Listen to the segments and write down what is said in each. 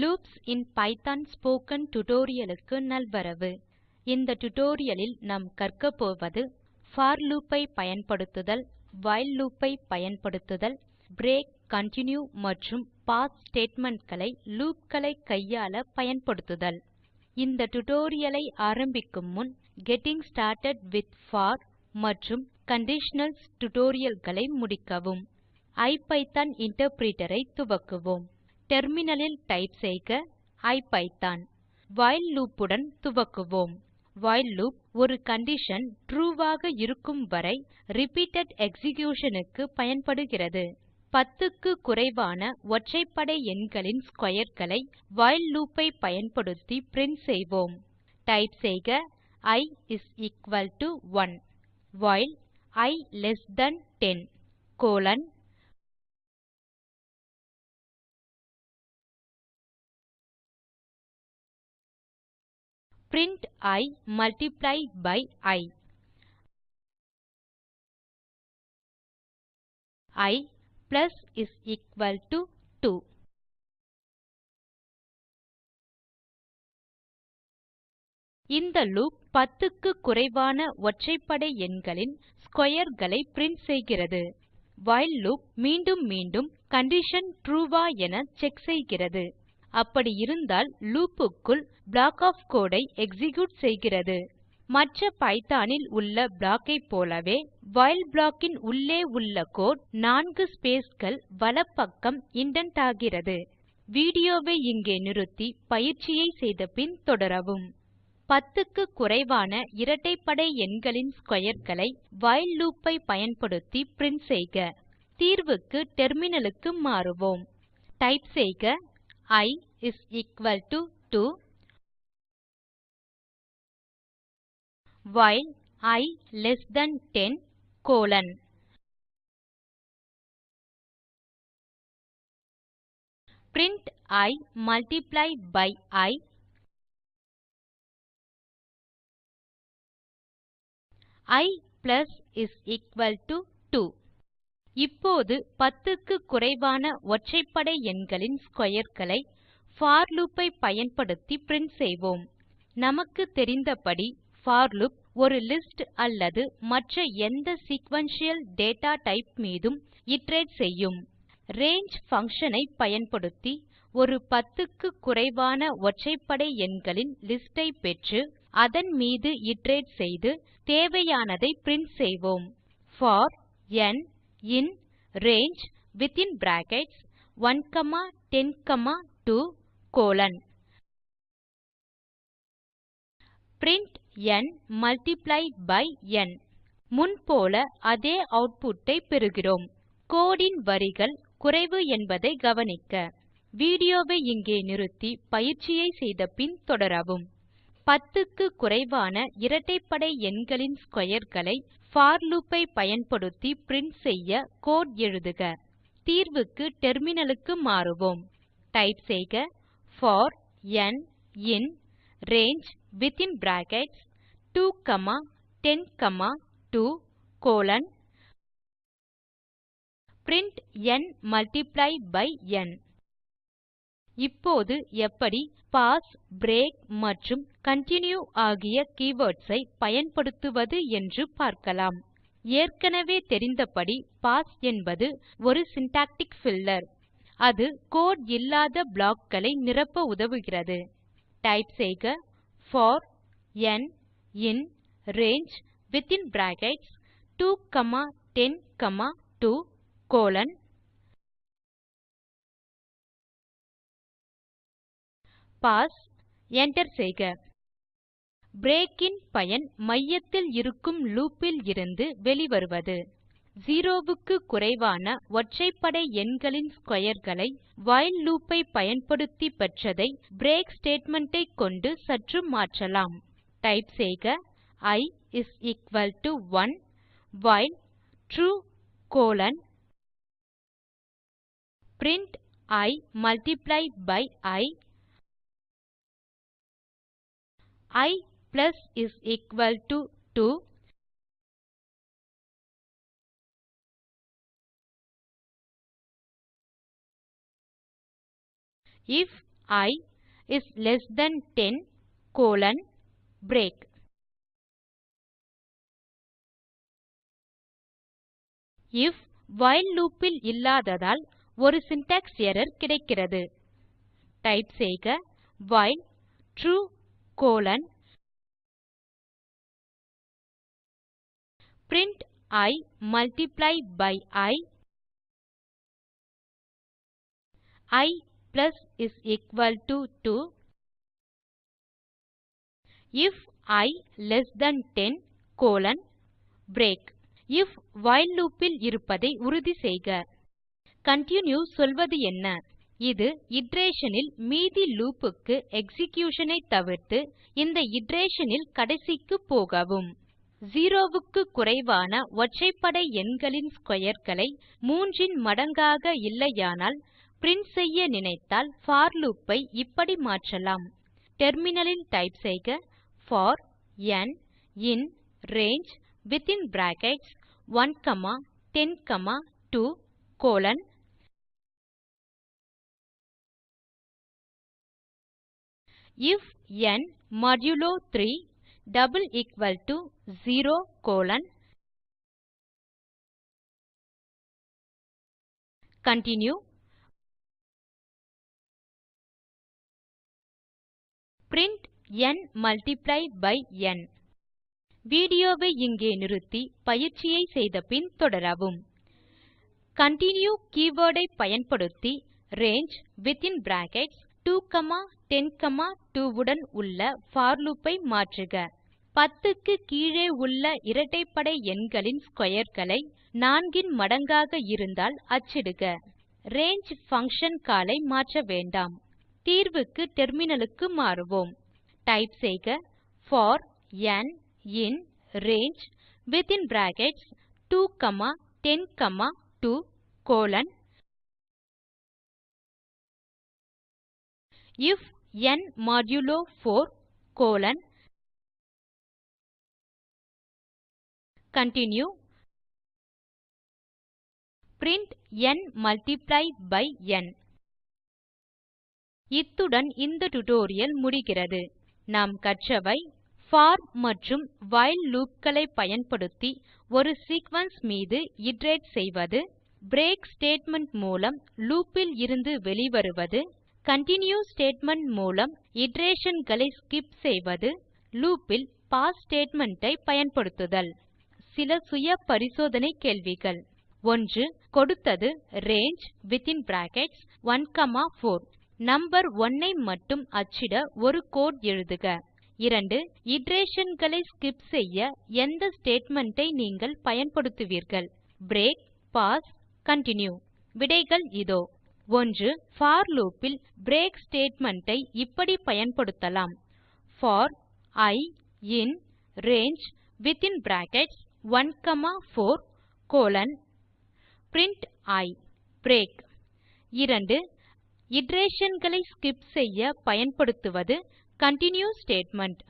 Loops in Python spoken tutorial க்கு நல்வரவு. இந்த டியூட்டோரியல் லில் நாம் கற்க போவது போர் லூப் ஐ பயன்படுத்துதல் வைல் லூப் ஐ பயன்படுத்துதல் பிரேக் கன்டின்யூ மற்றும் பாஸ் ஸ்டேட்மெண்ட் களை லூப் களை கையாள பயன்படுத்துதல். இந்த டியூட்டோரியல் ஐ ஆரம்பிக்கும் முன் கெட்டிங் ஸ்டார்ட்டட் வித் போர் மற்றும் கண்டிஷனல்ஸ் டியூட்டோரியல் களை முடிக்கவும் ஐபிதான் இன்டர்பிரிட்டர் ஐ துவக்குவோம். டெர்மினலில் டைப் செய்க ஐபிதான். வைல் லூப் உடன் துவக்குவோம். வைல் லூப் ஒரு கண்டிஷன் ட்ரூ ஆக இருக்கும் வரை ரிப்பீட்டட் எக்ஸிகியூஷன் க்கு பயன்படுகிறது. 10 க்கு குறைவான ஒற்றைப்படை எண்களின் ஸ்க்வேர் களை வைல் லூப் ஐ பயன்படுத்தி பிரின்ட் செய்வோம். டைப் செய்க i is equal to 1 while i less than 10 colon print i multiply by i i plus is equal to 2 இந்த லூப் 10 க்கு குறைவான ஒற்றைப்படை எண்களின் ஸ்க்வேர் களை பிரின்ட் செய்கிறது. வைல் லூப் மீண்டும் மீண்டும் கண்டிஷன் ட்ரூ ஆ என செக் செய்கிறது. அப்படி இருந்தால் லூப் க்குள் ப்ளாக் ஒஃப் கோடு ஐ எக்ஸிக்யூட் செய்கிறது. மற்ற பைத்தோன் உள்ள ப்ளாக் ஐ போலவே வைல் ப்ளாக் இன் உள்ளே உள்ள கோடு 4 spaceகள் வலப்பக்கம் இண்டென்ட் ஆகிறது. வீடியோவை இங்கே நிறுத்தி பயிற்சியை செய்த பின் தொடரவும். 10 க்கு குறைவான இரட்டைப்படை எண்களின் ஸ்க்வேர் களை வைல் லூப் ஐ பயன்படுத்தி பிரின்ட் செய்க. தீர்வுக்கு டெர்மினலுக்கு மாறுவோம். டைப் செய்க i is equal to 2 while i less than 10 colon. Print i multiplied by i. I plus is equal to 2 இப்போது 10 க்கு குறைவான ஒற்றைப்படை எண்களின் ஸ்க்வேர் களை போர் லூப் ஐ பயன்படுத்தி பிரின்ட் செய்வோம். நமக்கு தெரிந்தபடி போர் லூப் ஒரு லிஸ்ட் அல்லது மற்ற எந்த சீக்வென்ஷியல் டேட்டா டைப் மீதும் இட்டரேட் செய்யும். range பங்ஷன் ஐ பயன்படுத்தி ஒரு 10 க்கு குறைவான ஒற்றைப்படை எண்களின் லிஸ்ட் ஐ பெற்று அதன் மீது இட்டரேட் செய்து தேவையானதை பிரின்ட் செய்வோம். For n in range within brackets 1 comma 10 comma 2 colon print n multiply by n முன் போல அதே ஆட்புட் ஐ பெறுகிறோம். கோடு இன் வரிகள் குறைவு என்பதை கவனிக்க. வீடியோவை இங்கே நிறுத்தி பயிற்சியை செய்த பின் தொடரவும். 10 க்கு குறைவான இரட்டைப்படை எண்களின் ஸ்க்வேர் களை போர் லூப் ஐ பயன்படுத்தி பிரின்ட் செய்ய கோடு எழுதுக. தீர்வுக்கு டெர்மினலுக்கு மாறுவோம். டைப் செய்க. For n in range within brackets 2 comma 10 comma 2 colon print n multiply by n இப்போது எப்படி பாஸ் பிரேக் மற்றும் கன்டின்யூ ஆகிய கீவர்ட்ஸ் ஐ பயன்படுத்துவது என்று பார்க்கலாம். ஏற்கனவே தெரிந்தபடி பாஸ் என்பது ஒரு சின்டாக்டிக் பில்லர் அது கோடு இல்லாத ப்ளாக் களை நிரப்ப உதவுகிறது. டைப் செய்க for n in range within brackets 2 comma 10 comma 2 colon pass enter செய்க. பிரேக் இன் பயன் மையத்தில் இருக்கும் லூப் இருந்து வெளிவருவது. 0 க்கு குறைவான ஒற்றைப்படை எண்களின் ஸ்க்வேர் களை வைல் லூப் ஐ பயன்படுத்தி பெற்றதை பிரேக் ஸ்டேட்மெண்ட் ஐ கொண்டு சற்று மாற்றலாம். டைப் செய்க i is equal to 1 while true colon print i multiply by i i plus is equal to 2 if i is less than 10 colon break. If while loop ல் இல்லாததால் ஒரு syntax error கிடைக்கிறது. Type செய்க while true colon. Print i multiply by i i plus is equal to 2 if i less than 10 colon break if while loop ல் இருப்பதை உறுதி செய்க. Continue சொல்வது என்ன? இது இட்டரேஷன் இல் மீதி லூப் க்கு எக்ஸிகியூஷன் ஐ தவிர்த்து இந்த இட்டரேஷன் இல் கடைசிக்கு போகவும். 0 க்கு குறைவான ஒற்றைப்படை எண்களின் ஸ்க்வேர் களை 3 ன் மடங்காக இல்லையானால் பிரின்ட் செய்ய நினைத்தால் போர் லூப் ஐ இப்படி மாற்றலாம். டெர்மினல் ல் டைப் செய்க for n in range within brackets 1 comma 10 comma 2 colon if n modulo 3 double equal to 0 colon continue print n multiply by n வீடியோவை இங்கே நிறுத்தி பயிற்சியை செய்த பின் தொடரவும். கன்டின்யூ keyword ஐ பயன்படுத்தி ரங்கே வித்தின் பிராக்கெட்ஸ் 2 காமா 102 உடன் உள்ள போர் லூப் ஐ மாற்றுக. 10 க்கு கீழே உள்ள இரட்டைப்படை எண்களின் ஸ்க்வேர் களை 4 ன் மடங்காக இருந்தால் அச்சிடுக. ரங்கே பங்ஷன் கால் ஐ மாற்ற வேண்டாம். தீர்வுக்கு டெர்மினலுக்கு மாறுவோம். டைப் செய்க. For n in range within brackets 2 comma 10 comma 2 colon if n modulo 4 colon continue print n multiply by n இத்துடன் இந்த டியூட்டோரியல் முடிகிறது. நாம் கற்றவை போர் மற்றும் வைல் லூப் களை பயன்படுத்தி ஒரு சீக்வென்ஸ் மீது இட்டரேட் செய்வது பிரேக் ஸ்டேட்மெண்ட் மூலம் லூப் இலிருந்து வெளிவருவது கன்டின்யூ ஸ்டேட்மெண்ட் மூலம் இட்டரேஷன் ஸ்கிப் செய்வது லூப் இல் பாஸ் ஸ்டேட்மெண்ட் ஐ பயன்படுத்துதல். சில சுய பரிசோதனை கேள்விகள். 1 கொடுத்தது range within brackets 1 comma 4 number 1 ஐ மட்டும் அச்சிட ஒரு கோடு எழுதுக. 2 இட்டரேஷன் ஸ்கிப் செய்ய எந்த ஸ்டேட்மெண்ட் ஐ நீங்கள் பயன்படுத்துவீர்கள்? பிரேக் பாஸ் கன்டின்யூ விடைகள் இதோ. 1 போர் லூப் இல் பிரேக் ஸ்டேட்மெண்ட் ஐ இப்படி பயன்படுத்தலாம். For i in range within brackets 1 comma 4 colon print i break 2 iteration skip செய்ய பயன்படுத்துவது கன்டின்யூ ஸ்டேட்மெண்ட்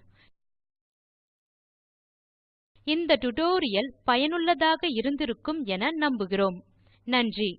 இந்த டியூட்டோரியல் பயனுள்ளதாக இருந்திருக்கும் என நம்புகிறோம். நன்றி.